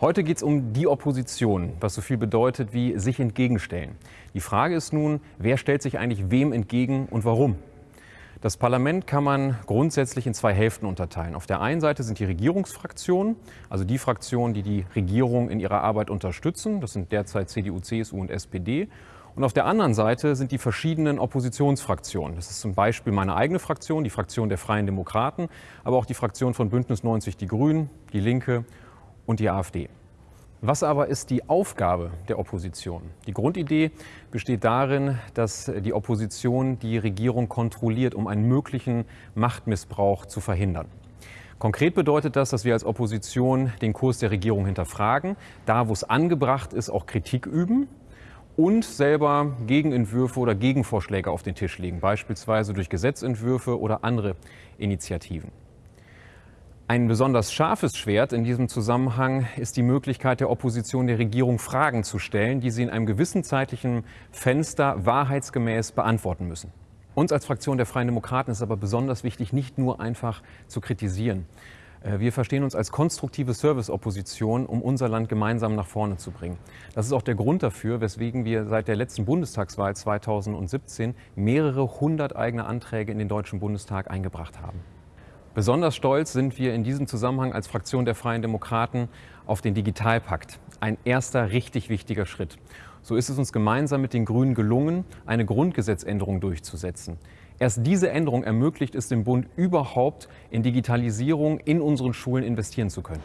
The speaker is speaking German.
Heute geht es um die Opposition, was so viel bedeutet wie sich entgegenstellen. Die Frage ist nun, wer stellt sich eigentlich wem entgegen und warum? Das Parlament kann man grundsätzlich in zwei Hälften unterteilen. Auf der einen Seite sind die Regierungsfraktionen, also die Fraktionen, die die Regierung in ihrer Arbeit unterstützen. Das sind derzeit CDU, CSU und SPD. Und auf der anderen Seite sind die verschiedenen Oppositionsfraktionen. Das ist zum Beispiel meine eigene Fraktion, die Fraktion der Freien Demokraten, aber auch die Fraktion von Bündnis 90 Die Grünen, die Linke und die AfD. Was aber ist die Aufgabe der Opposition? Die Grundidee besteht darin, dass die Opposition die Regierung kontrolliert, um einen möglichen Machtmissbrauch zu verhindern. Konkret bedeutet das, dass wir als Opposition den Kurs der Regierung hinterfragen, da wo es angebracht ist, auch Kritik üben und selber Gegenentwürfe oder Gegenvorschläge auf den Tisch legen, beispielsweise durch Gesetzentwürfe oder andere Initiativen. Ein besonders scharfes Schwert in diesem Zusammenhang ist die Möglichkeit der Opposition der Regierung Fragen zu stellen, die sie in einem gewissen zeitlichen Fenster wahrheitsgemäß beantworten müssen. Uns als Fraktion der Freien Demokraten ist aber besonders wichtig, nicht nur einfach zu kritisieren. Äh, wir verstehen uns als konstruktive Service-Opposition, um unser Land gemeinsam nach vorne zu bringen. Das ist auch der Grund dafür, weswegen wir seit der letzten Bundestagswahl 2017 mehrere hundert eigene Anträge in den Deutschen Bundestag eingebracht haben. Besonders stolz sind wir in diesem Zusammenhang als Fraktion der Freien Demokraten auf den Digitalpakt. Ein erster richtig wichtiger Schritt. So ist es uns gemeinsam mit den Grünen gelungen, eine Grundgesetzänderung durchzusetzen. Erst diese Änderung ermöglicht es dem Bund überhaupt, in Digitalisierung in unseren Schulen investieren zu können.